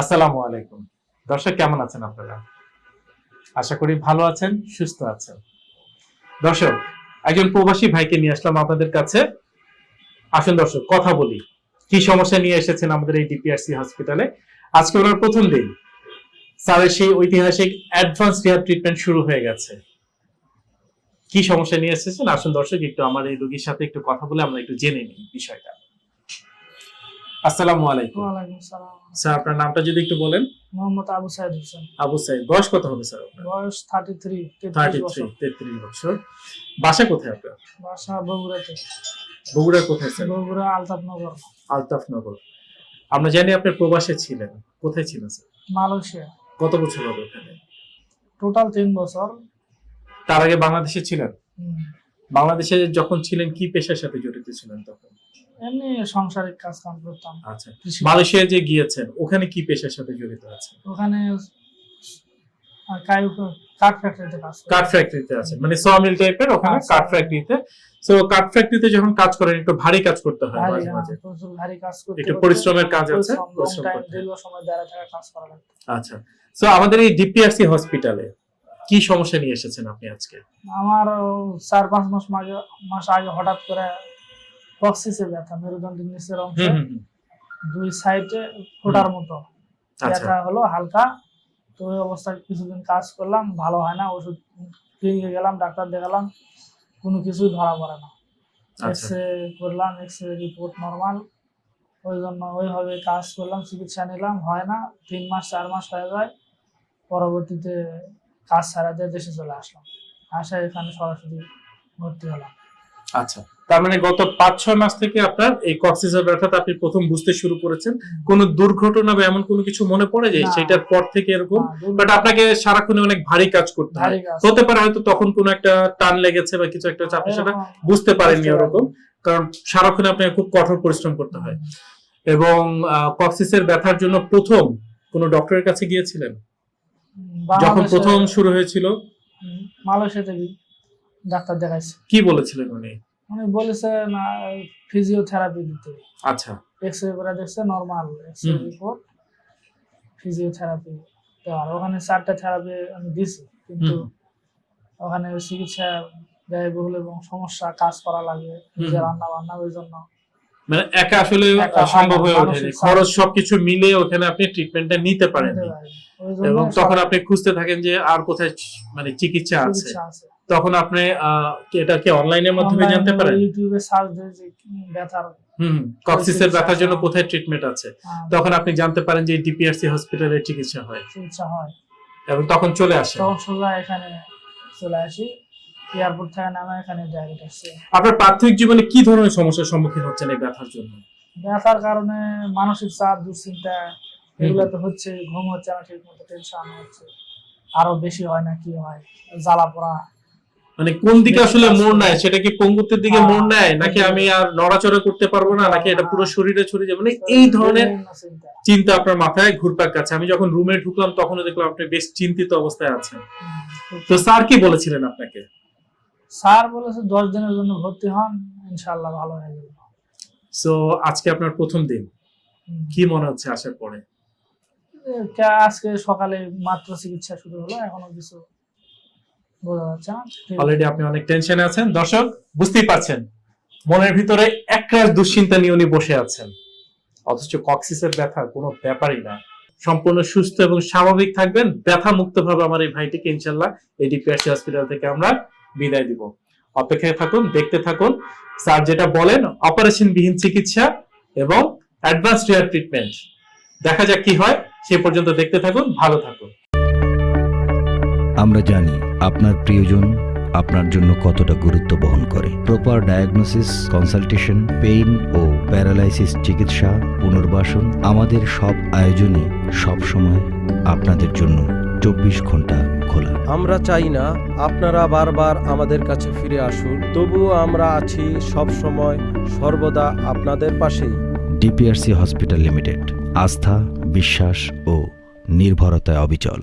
আসসালামু আলাইকুম। দর্শক, কেমন আছেন আপনারা? আশা করি ভালো আছেন, সুস্থ আছেন। দর্শক, একজন প্রবাসী ভাইকে নিয়ে আসলাম আপনাদের কাছে। আসুন দর্শক, কথা বলি। কি সমস্যা নিয়ে এসেছেন আমাদের এই ডিপিআরসি হসপিটালে? আজকে ওনার প্রথম দিন। স্যারের সেই ঐতিহাসিক অ্যাডভান্স রিহাব ট্রিটমেন্ট শুরু হয়ে গেছে। কি সমস্যা নিয়ে এসেছেন? আসুন দর্শক, একটু আমার এই রোগীর সাথে একটু কথা বলে আমরা একটু জেনে নিই বিষয়টা। আসসালামু আলাইকুম। ওয়ালাইকুম সালাম। স্যার আপনার নামটা যদি একটু বলেন। মোহাম্মদ আবু সাইদ হোসেন। আবু সাইদ বয়স কত হবে স্যার আপনার? বয়স থার্টি থ্রি থার্টি তেত্রিশ থ্রি বছর। বাসা কোথায় আপনার? বাসা বগুড়াতে। বগুড়ার কোথায় স্যার? বগুড়া আলতাফনগর। আলতাফনগর। আমরা জানি আপনি প্রবাসে ছিলেন। কোথায় ছিলেন স্যার? মালয়েশিয়া। কত বছর হবে ওখানে টোটাল তিন বছর। তার আগে বাংলাদেশে ছিলেন। বাংলাদেশে যখন ছিলেন কি পেশার সাথে জড়িত ছিলেন তখন? এমনি সাংসারিক কাজ কাম করতাম। আচ্ছা। মালয়েশিয়া যে গিয়েছেন ওখানে কি পেশার সাথে জড়িত আছে ওখানে কাঠ ফ্যাক্টরিতে কাজ করি। কাঠ ফ্যাক্টরিতে আছেন মানে সমিল টাইপের ওখানে আচ্ছা। কাঠ ফ্যাক্টরিতে। কাঠ ফ্যাক্টরিতে যখন কাজ করেন একটু ভারী কাজ করতে হয় মাঝে হ্যাঁ, মাঝে। ভারী কাজ করতে একটু পরিশ্রমের কাজ আছে, পরিশ্রম, long পরিশ্রম time, করতে সময় দাঁড়ায় থাকা কাজ করা আচ্ছা। আমাদের এই ডিপিআরসি হসপিটালে কি সমস্যা নিয়ে এসেছেন আপনি আজকে? আমার চার পাঁচ মাস মাঝে মাস আগে হঠাৎ করে কক্সিসে ব্যথা মেরুদণ্ডের নিচের অংশে। দুই সাইডে ফোটার মতো। আচ্ছা। ব্যথা হলো হালকা। তো ওই অবস্থায় কিছুদিন কাজ করলাম ভালো হয় না ওষুধ ক্লিনিকে গেলাম ডাক্তার দেখালাম কোনো কিছুই ধরা পড়ে না। আচ্ছা। এক্স রে করলাম এক্স রে রিপোর্ট নর্মাল ওই জন্য ওইভাবে কাজ করলাম চিকিৎসা নিলাম হয় না তিন মাস চার মাস হয়ে যায়। পরবর্তীতে কাজ ছাড়া দিয়ে দেশে চলে আসলাম। আসা এখানে সরাসরি ভর্তি হলাম। আচ্ছা তার মানে গত পাঁচ ছয় মাস থেকে আপনার এই কক্সিসের ব্যথাটা আপনি প্রথম বুঝতে শুরু করেছেন। কোন দুর্ঘটনা বা এমন কোনো কিছু মনে পড়ে যে না। সেটার পর থেকে এরকম? হ্যাঁ, বাট আপনাকে সারাক্ষণে অনেক ভারী কাজ করতে হয়। হতে পারে হয়তো তখন কোনো একটা টান লেগেছে বা কিছু একটা চাপে সেটা বুঝতে পারেননি ওরকম। কারণ সারাক্ষণে আপনাকে খুব কঠোর পরিশ্রম করতে হয়। এবং কক্সিসের ব্যথার জন্য প্রথম কোন ডক্টরের কাছে গিয়েছিলেন? যখন প্রথম শুরু হয়েছিল? মালয়েশিয়াতে ডাক্তার দেখাইছে। কি বলেছিলেন উনি? উনি বলেছে না ফিজিওথেরাপি দিতে। আচ্ছা। এক্স রে করে দেখছে normal X ray. Report physiotherapy দেওয়ার ওখানে চারটা থেরাপি আমি দিছি কিন্তু ওখানে চিকিৎসা ব্যয়বহুল এবং সমস্যা কাজ করা লাগে নিজে রান্না বান্না ওই জন্য। মানে একা আসলে সম্ভব হয়ে ওঠেনি। খরচ সবকিছু মিলে ওখানে আপনি ট্রিটমেন্টটা নিতে পারেননি। পারিনি। এবং তখন আপনি খুঁজতে থাকেন যে আর কোথায় মানে চিকিৎসা আছে। তখন আপনি এটা কি অনলাইনের মাধ্যমে জানতে পারেন? ইউটিউবে সার্চ দিয়ে যে ব্যথার হুম কক্সিসের ব্যথার জন্য কোথায় ট্রিটমেন্ট আছে? তখন আপনি জানতে পারেন যে ডিপিআরসি হসপিটালে চিকিৎসা হয়। চিকিৎসা হয়। এবং তখন চলে আসে তখন সোজা এখানে চলে আসি। এয়ারপোর্ট থেকে নামে এখানে ডাইরেক্ট আসছে আপনার প্রাথমিক জীবনে কি ধরনের সমস্যার সম্মুখীন হচ্ছেন এই ব্যথার জন্য? ব্যথার কারণে মানসিক চাপ দুশ্চিন্তা এগুলো তো হচ্ছে ঘুম হচ্ছে না ঠিক মতো টেনশন হচ্ছে। আরও বেশি হয় না কি হয়? জ্বালা পোড়া। মানে কোন দিকে আসলে মোড় নেয়? সেটা কি পঙ্গুত্বের দিকে হ্যাঁ, মোড় নেয়? নাকি আমি আর নড়াচড়া করতে পারব না? নাকি এটা পুরো শরীরে ছড়িয়ে যাবে? মানে এই ধরনের চিন্তা। চিন্তা আপনার মাথায় ঘুরপাক কাছে আমি যখন রুমে ঢুকলাম তখনও দেখলাম আপনি বেশ চিন্তিত অবস্থায় আছেন। তো স্যার কি বলেছিলেন আপনাকে? স্যার বলেছে দশ দিনের জন্য ভর্তি হন ইনশাল্লাহ ভালো হয়ে যাবে। সো আজকে আপনার প্রথম দিন। কি মনে হচ্ছে আসার পরে? আজকে সকালে মাত্র চিকিৎসা শুরু হলো এখনও কিছু বোঝা যাচ্ছে অলরেডি আপনি অনেক টেনশনে আছেন। দর্শক বুঝতেই পারছেন মনের ভিতরে একরাশ দুশ্চিন্তা নিয়ে উনি বসে আছেন। অথচ কক্সিসের ব্যথা কোনো ব্যাপারই না। সম্পূর্ণ সুস্থ এবং স্বাভাবিক থাকবেন। ব্যথা মুক্ত ভাবে আমার এই ভাইটিকে ইনশাল্লাহ ডিপিআরসি হসপিটাল থেকে আমরা বিদায় দিব। অপেক্ষায় থাকুন, দেখতে থাকুন। স্যার যেটা বলেন অপারেশন বিহীন চিকিৎসা এবং অ্যাডভান্স রিয়ার ট্রিটমেন্ট দেখা যাক কি হয়, সে পর্যন্ত দেখতে থাকুন, ভালো থাকুন। আমরা জানি আপনার প্রিয়জন আপনার জন্য কতটা গুরুত্ব বহন করে। প্রপার ডায়াগনোসিস কনসালটেশন পেইন ও প্যারালাইসিস চিকিৎসা, পুনর্বাসন আমাদের সব আয়োজনই সব সময় আপনাদের জন্য চব্বিশ ঘণ্টা খোলা আমরা চাই না আপনারা বারবার আমাদের কাছে ফিরে আসুন। তবুও আমরা আছি সব সময় সর্বদা আপনাদের পাশেই। ডিপিআরসি হসপিটাল লিমিটেড আস্থা বিশ্বাস ও নির্ভরতায় অবিচল।